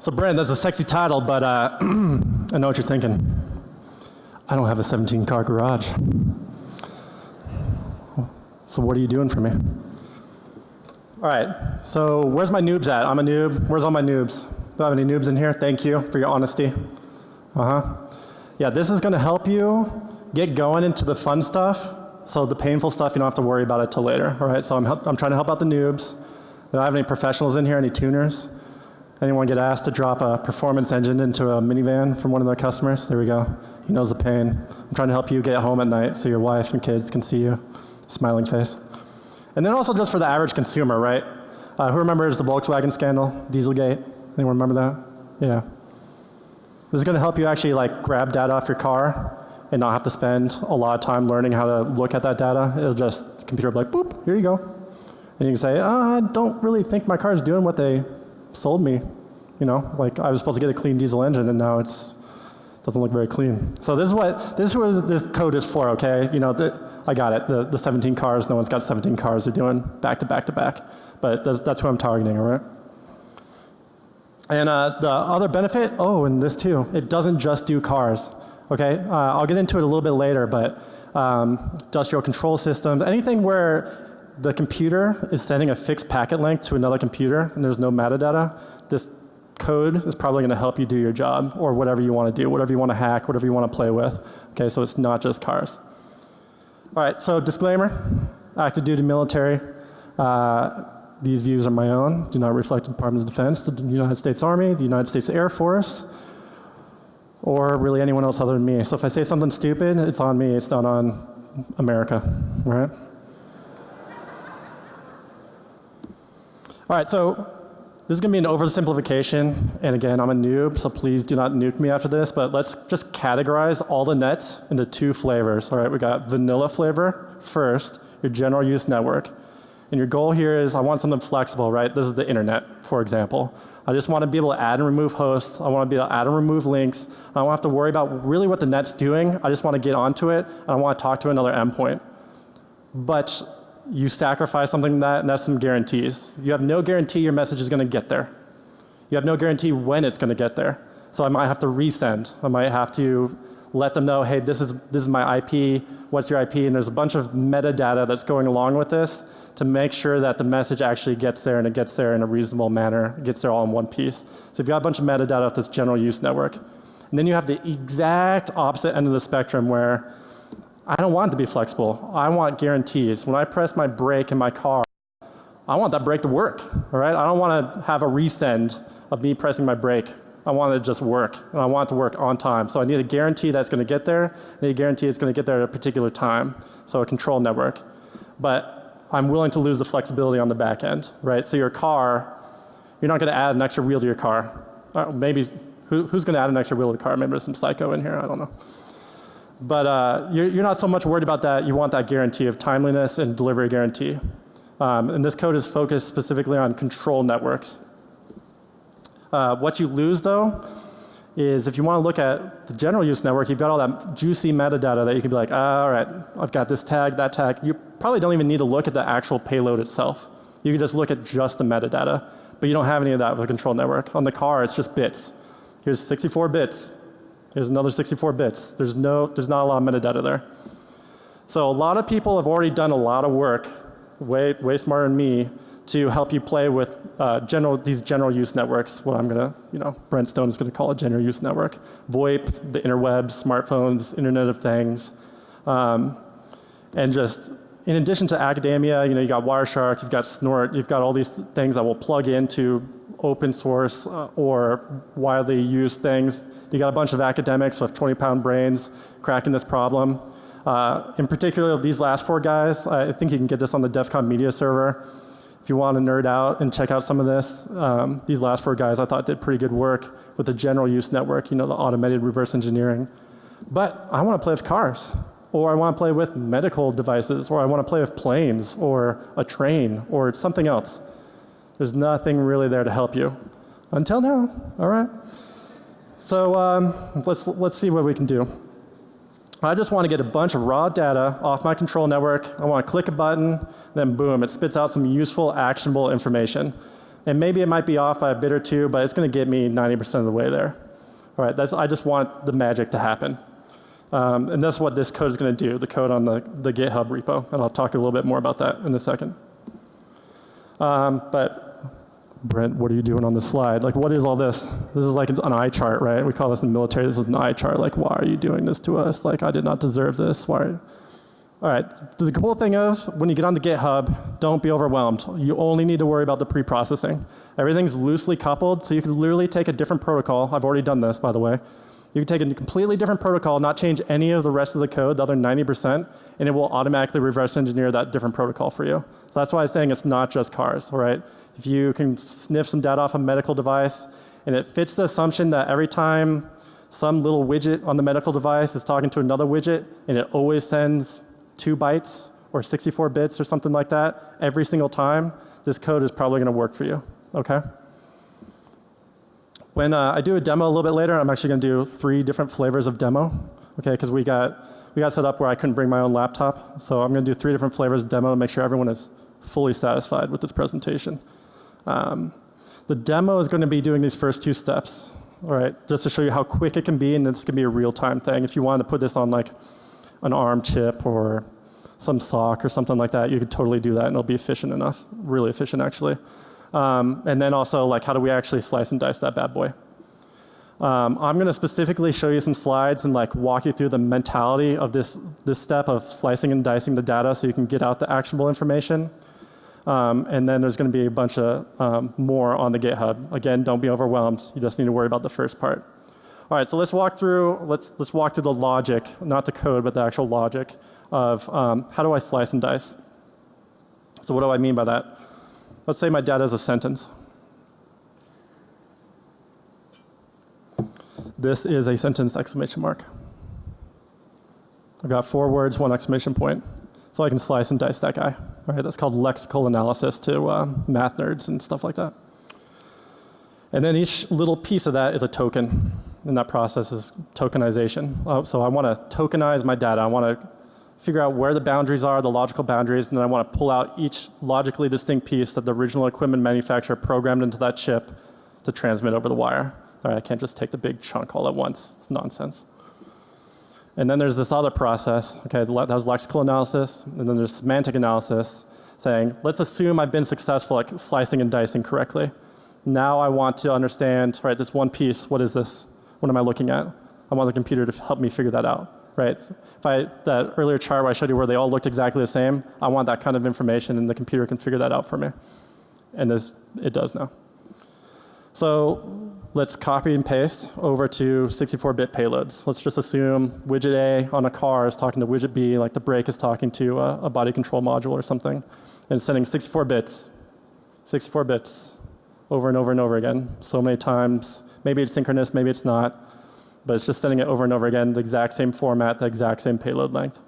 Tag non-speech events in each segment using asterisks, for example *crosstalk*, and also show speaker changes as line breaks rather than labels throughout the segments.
So Brent, that's a sexy title, but uh, *clears throat* I know what you're thinking. I don't have a 17 car garage. So what are you doing for me? All right, so where's my noobs at? I'm a noob. Where's all my noobs? Do I have any noobs in here? Thank you for your honesty. Uh-huh. Yeah, this is going to help you get going into the fun stuff. So the painful stuff, you don't have to worry about it till later. All right, so I'm, I'm trying to help out the noobs. Do I have any professionals in here, any tuners? Anyone get asked to drop a performance engine into a minivan from one of their customers? There we go. He knows the pain. I'm trying to help you get home at night so your wife and kids can see you. Smiling face. And then also just for the average consumer, right? Uh, who remembers the Volkswagen scandal, Dieselgate? Anyone remember that? Yeah. This is going to help you actually like grab data off your car and not have to spend a lot of time learning how to look at that data. It'll just, computer will be like, boop, here you go. And you can say, oh, I don't really think my car is doing what they sold me. You know, like I was supposed to get a clean diesel engine and now it's doesn't look very clean. So this is what this was this code is for. Okay, you know, the, I got it. The the 17 cars. No one's got 17 cars. They're doing back to back to back. But that's, that's who I'm targeting. All right. And uh, the other benefit, oh, and this too, it doesn't just do cars. Okay, uh, I'll get into it a little bit later, but um, industrial control systems, anything where the computer is sending a fixed packet link to another computer and there's no metadata, this code is probably going to help you do your job or whatever you want to do, whatever you want to hack, whatever you want to play with. Okay, so it's not just cars. All right, so disclaimer, active duty military. Uh, these views are my own, do not reflect the Department of Defense, the United States Army, the United States Air Force, or really anyone else other than me. So if I say something stupid, it's on me, it's not on America, right? All right, so this is going to be an oversimplification. And again, I'm a noob, so please do not nuke me after this. But let's just categorize all the nets into two flavors. All right, we got vanilla flavor first, your general use network. And your goal here is I want something flexible, right? This is the internet, for example. I just want to be able to add and remove hosts. I want to be able to add and remove links. I don't have to worry about really what the net's doing. I just want to get onto it and I want to talk to another endpoint. But you sacrifice something that and that's some guarantees. You have no guarantee your message is going to get there. You have no guarantee when it's going to get there. So I might have to resend. I might have to let them know, hey, this is, this is my IP, what's your IP, and there's a bunch of metadata that's going along with this to make sure that the message actually gets there and it gets there in a reasonable manner, it gets there all in one piece. So if you've got a bunch of metadata with this general use network. And then you have the exact opposite end of the spectrum where I don't want it to be flexible. I want guarantees. When I press my brake in my car, I want that brake to work, all right? I don't want to have a resend of me pressing my brake. I want it to just work, and I want it to work on time. So I need a guarantee that's going to get there. I need a guarantee it's going to get there at a particular time. So a control network. But I'm willing to lose the flexibility on the back end, right? So your car, you're not going to add an extra wheel to your car. Uh, maybe, who, who's going to add an extra wheel to the car? Maybe there's some psycho in here, I don't know. But uh, you're, you're, not so much worried about that. You want that guarantee of timeliness and delivery guarantee. Um, and this code is focused specifically on control networks. Uh, what you lose though is if you want to look at the general use network, you've got all that juicy metadata that you can be like, ah, all right, I've got this tag, that tag. You probably don't even need to look at the actual payload itself. You can just look at just the metadata. But you don't have any of that with a control network. On the car, it's just bits. Here's 64 bits. There's another 64 bits. There's no, there's not a lot of metadata there. So a lot of people have already done a lot of work, way, way smarter than me, to help you play with uh, general, these general use networks, what I'm to, you know, Brent Stone is to call a general use network. VoIP, the interwebs, smartphones, Internet of Things. Um, and just in addition to academia, you know, you got Wireshark, you've got Snort, you've got all these things that will plug into open source uh, or widely used things. You got a bunch of academics with 20 pound brains cracking this problem. Uh, in particular, these last four guys, I think you can get this on the DEF CON media server. If you want to nerd out and check out some of this, um, these last four guys I thought did pretty good work with the general use network, you know, the automated reverse engineering. But I want to play with cars, or I want to play with medical devices, or I want to play with planes, or a train, or something else. There's nothing really there to help you. Until now, all right? So um, let's, let's see what we can do. I just want to get a bunch of raw data off my control network. I want to click a button, then boom, it spits out some useful, actionable information. And maybe it might be off by a bit or two, but it's going to get me 90% of the way there. All right, that's, I just want the magic to happen. Um, and that's what this code is going to do, the code on the, the GitHub repo. And I'll talk a little bit more about that in a second. Um, but Brent, what are you doing on this slide? Like, what is all this? This is like an eye chart, right? We call this in the military, this is an eye chart. Like, why are you doing this to us? Like, I did not deserve this. Why? All right, the cool thing is when you get on the GitHub, don't be overwhelmed. You only need to worry about the pre-processing. Everything's loosely coupled, so you can literally take a different protocol. I've already done this, by the way. You can take a completely different protocol, not change any of the rest of the code, the other 90%, and it will automatically reverse engineer that different protocol for you. So that's why I'm saying it's not just cars, all right? If you can sniff some data off a medical device and it fits the assumption that every time some little widget on the medical device is talking to another widget and it always sends two bytes or 64 bits or something like that every single time, this code is probably going to work for you, okay? When uh, I do a demo a little bit later, I'm actually going to do three different flavors of demo, okay? Because we got we got set up where I couldn't bring my own laptop, so I'm going to do three different flavors of demo to make sure everyone is fully satisfied with this presentation. Um, the demo is going to be doing these first two steps, all right, just to show you how quick it can be, and this can be a real-time thing. If you wanted to put this on like an ARM chip or some SoC or something like that, you could totally do that, and it'll be efficient enough, really efficient actually. Um, and then also like how do we actually slice and dice that bad boy? Um, I'm going to specifically show you some slides and like walk you through the mentality of this this step of slicing and dicing the data so you can get out the actionable information. Um, and then there's going to be a bunch of um, more on the GitHub. Again, don't be overwhelmed. You just need to worry about the first part. All right, so let's walk through. Let's let's walk through the logic, not the code, but the actual logic of um, how do I slice and dice. So what do I mean by that? Let's say my data is a sentence. This is a sentence exclamation mark. I've got four words, one exclamation point. So I can slice and dice that guy. All right, that's called lexical analysis to uh, math nerds and stuff like that. And then each little piece of that is a token. And that process is tokenization. Uh, so I want to tokenize my data. I want to figure out where the boundaries are, the logical boundaries, and then I want to pull out each logically distinct piece that the original equipment manufacturer programmed into that chip to transmit over the wire. All right, I can't just take the big chunk all at once. It's nonsense. And then there's this other process. Okay, that was lexical analysis, and then there's semantic analysis saying, let's assume I've been successful at slicing and dicing correctly. Now I want to understand, right, this one piece, what is this? What am I looking at? I want the computer to help me figure that out, right? If I, that earlier chart where I showed you where they all looked exactly the same, I want that kind of information and the computer can figure that out for me. And this, it does now. So let's copy and paste over to 64-bit payloads. Let's just assume widget A on a car is talking to widget B, like the brake is talking to a, a body control module or something, and sending 64 bits, 64 bits, over and over and over again, so many times. Maybe it's synchronous, maybe it's not, but it's just sending it over and over again, the exact same format, the exact same payload length.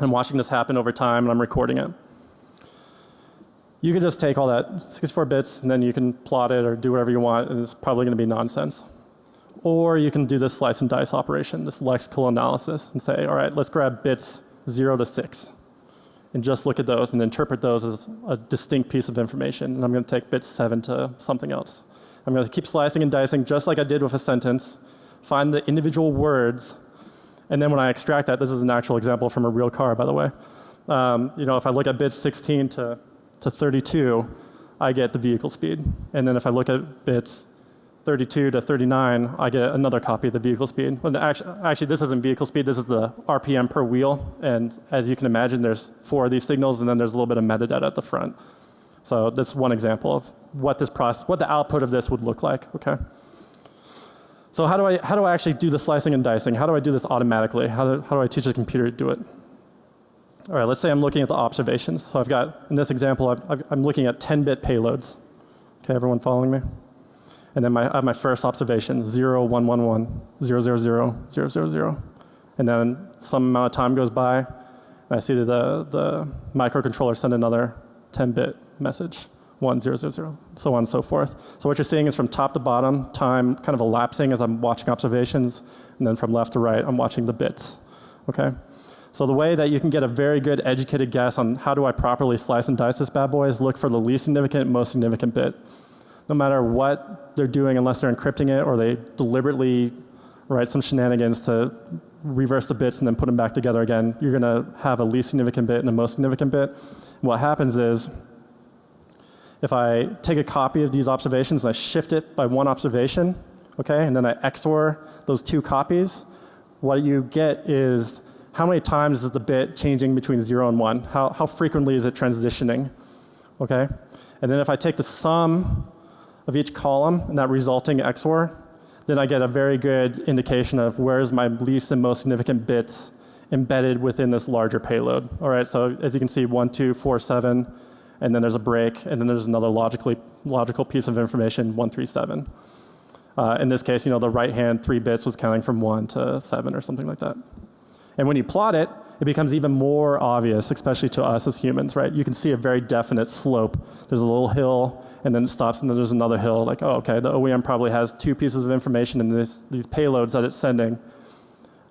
I'm watching this happen over time, and I'm recording it. You can just take all that 64 bits and then you can plot it or do whatever you want and it's probably going to be nonsense. Or you can do this slice and dice operation, this lexical analysis and say, all right, let's grab bits 0 to 6 and just look at those and interpret those as a distinct piece of information. And I'm going to take bits 7 to something else. I'm going to keep slicing and dicing just like I did with a sentence, find the individual words, and then when I extract that, this is an actual example from a real car, by the way. Um, you know, if I look at bits 16 to to 32, I get the vehicle speed. And then if I look at bits 32 to 39, I get another copy of the vehicle speed. Well, actually, actually, this isn't vehicle speed, this is the RPM per wheel. And as you can imagine, there's four of these signals and then there's a little bit of metadata at the front. So that's one example of what this process, what the output of this would look like, okay? So how do I, how do I actually do the slicing and dicing? How do I do this automatically? How do, how do I teach the computer to do it? All right, let's say I'm looking at the observations. So I've got, in this example, i am looking at 10-bit payloads. Okay, everyone following me? And then my, I have my first observation, 0, 1, 1, 1, 0, 0, 0, 0, 0, 0. And then some amount of time goes by, and I see that the, the microcontroller send another 10-bit message, 1, 0, 0, 0, so on and so forth. So what you're seeing is from top to bottom, time kind of elapsing as I'm watching observations, and then from left to right, I'm watching the bits. Okay? So the way that you can get a very good educated guess on how do I properly slice and dice this bad boy is look for the least significant, most significant bit. No matter what they're doing, unless they're encrypting it or they deliberately write some shenanigans to reverse the bits and then put them back together again, you're going to have a least significant bit and a most significant bit. What happens is if I take a copy of these observations and I shift it by one observation, okay, and then I XOR those two copies, what you get is how many times is the bit changing between 0 and 1? How, how frequently is it transitioning? Okay? And then if I take the sum of each column and that resulting XOR, then I get a very good indication of where is my least and most significant bits embedded within this larger payload. All right, so as you can see, 1, 2, 4, 7, and then there's a break, and then there's another logically, logical piece of information, 137. Uh, in this case, you know, the right hand three bits was counting from 1 to 7 or something like that. And when you plot it, it becomes even more obvious, especially to us as humans, right? You can see a very definite slope. There's a little hill, and then it stops, and then there's another hill. Like, oh, okay, the OEM probably has two pieces of information in this, these payloads that it's sending.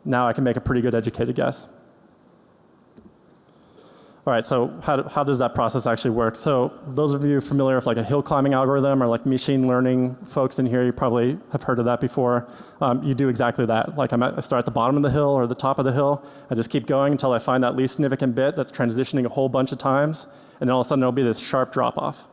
Now I can make a pretty good educated guess. All right, so how, how does that process actually work? So those of you familiar with like a hill climbing algorithm or like machine learning folks in here, you probably have heard of that before. Um, you do exactly that. Like I'm at, I start at the bottom of the hill or the top of the hill. I just keep going until I find that least significant bit that's transitioning a whole bunch of times. And then all of a sudden there'll be this sharp drop off.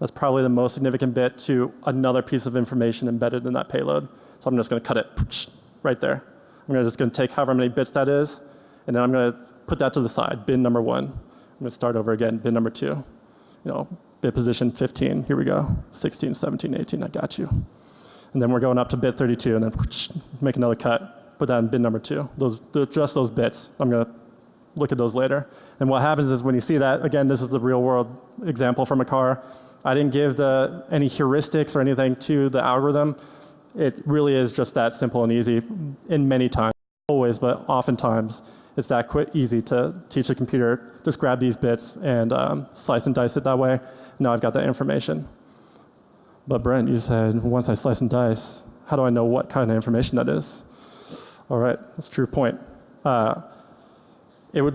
That's probably the most significant bit to another piece of information embedded in that payload. So I'm just going to cut it right there. I'm just going to take however many bits that is, and then I'm going to put that to the side, bin number one. I'm to start over again, bin number two. You know, bit position 15, here we go, 16, 17, 18, I got you. And then we're going up to bit 32 and then *sniffs* make another cut, put that in bin number two. Those, just those bits. I'm going to look at those later. And what happens is when you see that, again, this is a real world example from a car. I didn't give the, any heuristics or anything to the algorithm. It really is just that simple and easy in many times, always, but oftentimes it's that quick, easy to teach a computer, just grab these bits and um, slice and dice it that way. Now I've got that information. But Brent, you said once I slice and dice, how do I know what kind of information that is? All right, that's a true point. Uh, it would,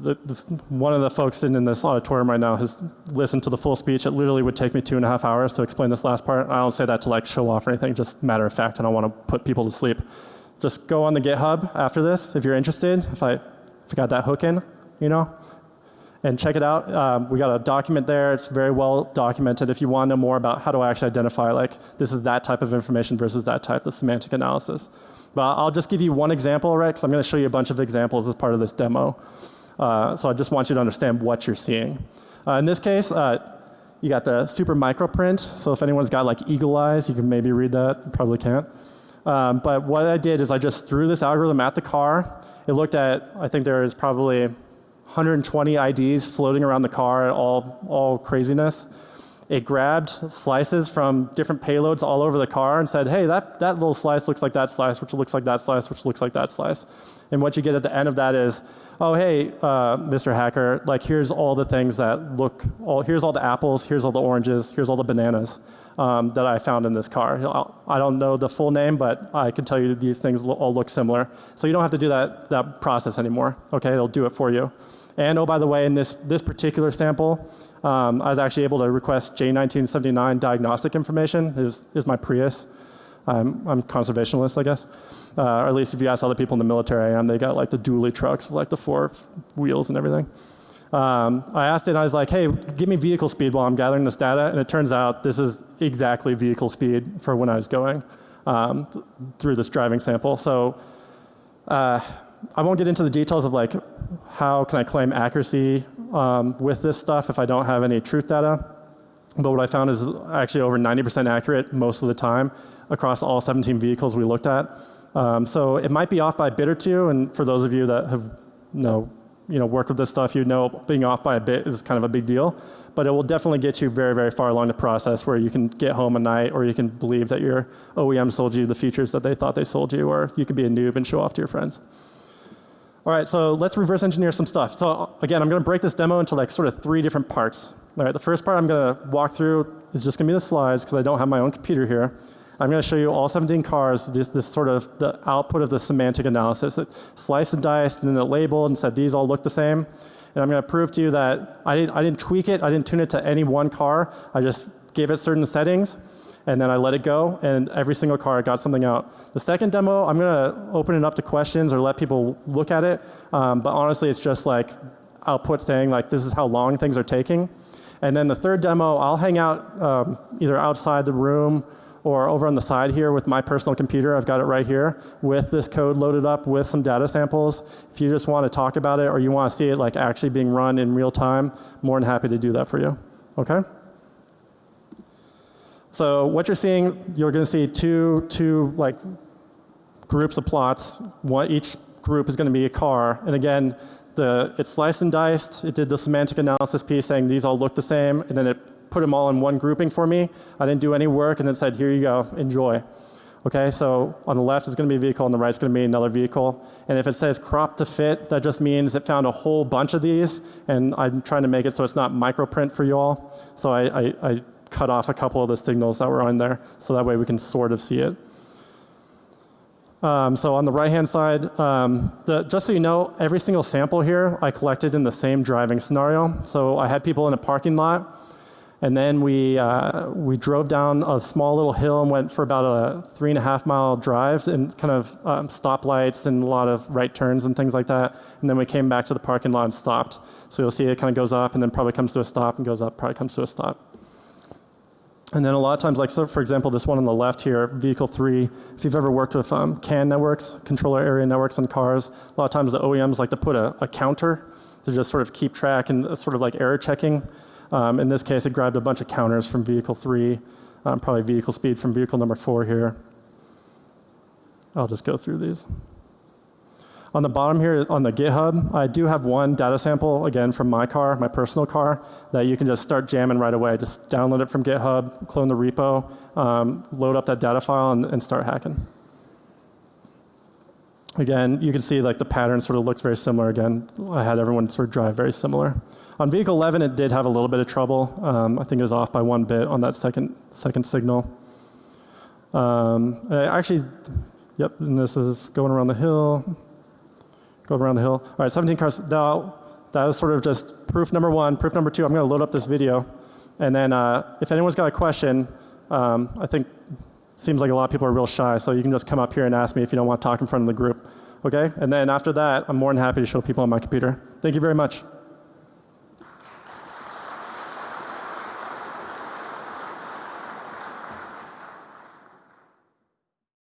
the, this, one of the folks sitting in this auditorium right now has listened to the full speech. It literally would take me two and a half hours to explain this last part. I don't say that to like show off or anything, just matter of fact, and I don't want to put people to sleep just go on the GitHub after this if you're interested. If I, if I got that hook in, you know, and check it out. Um, we got a document there. It's very well documented. If you want to know more about how do I actually identify like this is that type of information versus that type of semantic analysis. But I'll just give you one example, right? Because I'm going to show you a bunch of examples as part of this demo. Uh, so I just want you to understand what you're seeing. Uh, in this case, uh, you got the super micro print. So if anyone's got like eagle eyes, you can maybe read that. Probably can't. Um, but what I did is I just threw this algorithm at the car. It looked at, I think there is probably 120 IDs floating around the car, all, all craziness. It grabbed slices from different payloads all over the car and said, hey, that, that little slice looks like that slice, which looks like that slice, which looks like that slice. And what you get at the end of that is, oh, hey, uh, Mr. Hacker, like here's all the things that look, all, here's all the apples, here's all the oranges, here's all the bananas um, that I found in this car. I don't know the full name, but I can tell you these things all look similar. So you don't have to do that, that process anymore. Okay, it'll do it for you. And oh, by the way, in this, this particular sample, um, I was actually able to request J1979 diagnostic information, is, is my Prius. I'm, I'm conservationist, I guess. Uh, or at least if you ask other people in the military I am, they got like the dually trucks with like the four wheels and everything. Um, I asked it, I was like, hey, give me vehicle speed while I'm gathering this data. And it turns out this is exactly vehicle speed for when I was going um, th through this driving sample. So uh, I won't get into the details of like how can I claim accuracy um, with this stuff if I don't have any truth data. But what I found is actually over 90% accurate most of the time across all 17 vehicles we looked at. Um, so it might be off by a bit or two. And for those of you that have you know, you know, work with this stuff, you know being off by a bit is kind of a big deal. But it will definitely get you very, very far along the process where you can get home at night or you can believe that your OEM sold you the features that they thought they sold you or you could be a noob and show off to your friends. All right, so let's reverse engineer some stuff. So again, I'm going to break this demo into like sort of three different parts. All right, the first part I'm going to walk through is just going to be the slides because I don't have my own computer here. I'm going to show you all 17 cars, this, this sort of the output of the semantic analysis. It sliced and diced and then it labeled and said these all look the same. And I'm going to prove to you that I didn't, I didn't tweak it, I didn't tune it to any one car. I just gave it certain settings and then I let it go, and every single car got something out. The second demo, I'm gonna open it up to questions or let people look at it, um, but honestly, it's just like output saying like this is how long things are taking. And then the third demo, I'll hang out um, either outside the room or over on the side here with my personal computer. I've got it right here with this code loaded up with some data samples. If you just want to talk about it or you want to see it like actually being run in real time, more than happy to do that for you. Okay? So what you're seeing, you're going to see two, two like groups of plots. One, each group is going to be a car. And again, the, it sliced and diced. It did the semantic analysis piece saying these all look the same, and then it put them all in one grouping for me. I didn't do any work, and then said, here you go, enjoy. Okay, so on the left is going to be a vehicle, on the right is going to be another vehicle. And if it says crop to fit, that just means it found a whole bunch of these, and I'm trying to make it so it's not microprint for you all. So I, I, I cut off a couple of the signals that were on there, so that way we can sort of see it. Um, so on the right-hand side, um, the, just so you know, every single sample here I collected in the same driving scenario. So I had people in a parking lot, and then we, uh, we drove down a small little hill and went for about a three and a half mile drive and kind of um, stoplights and a lot of right turns and things like that. And then we came back to the parking lot and stopped. So you'll see it kind of goes up and then probably comes to a stop and goes up, probably comes to a stop. And then a lot of times, like so for example, this one on the left here, vehicle three, if you've ever worked with um, CAN networks, controller area networks on cars, a lot of times the OEMs like to put a, a counter to just sort of keep track and uh, sort of like error checking. Um, in this case, it grabbed a bunch of counters from vehicle three, um, probably vehicle speed from vehicle number four here. I'll just go through these. On the bottom here on the GitHub, I do have one data sample, again, from my car, my personal car, that you can just start jamming right away. Just download it from GitHub, clone the repo, um, load up that data file, and, and start hacking. Again, you can see like the pattern sort of looks very similar again. I had everyone sort of drive very similar. On vehicle 11, it did have a little bit of trouble. Um, I think it was off by one bit on that second, second signal. Um, actually, yep, and this is going around the hill go around the hill. All right, 17 cars. Now, that was sort of just proof number one. Proof number two, I'm going to load up this video. And then uh, if anyone's got a question, um, I think seems like a lot of people are real shy, so you can just come up here and ask me if you don't want to talk in front of the group. Okay? And then after that, I'm more than happy to show people on my computer. Thank you very much.